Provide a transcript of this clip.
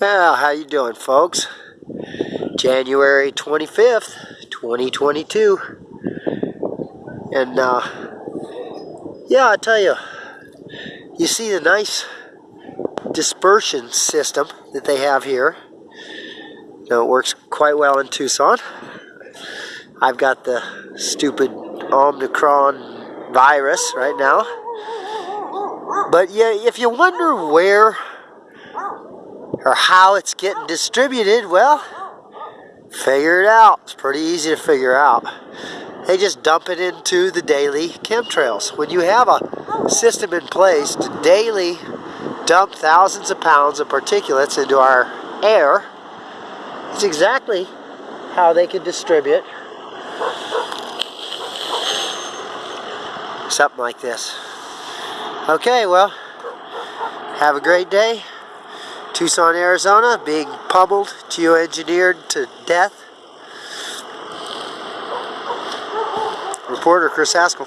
Well, how you doing, folks? January 25th, 2022. And, uh, yeah, I tell you, you see the nice dispersion system that they have here. Now, it works quite well in Tucson. I've got the stupid Omicron virus right now. But yeah, if you wonder where or how it's getting distributed, well, figure it out. It's pretty easy to figure out. They just dump it into the daily chemtrails. When you have a system in place to daily dump thousands of pounds of particulates into our air, it's exactly how they can distribute something like this. Okay, well, have a great day. Tucson, Arizona, being pummeled, geoengineered to death. Reporter Chris Haskell.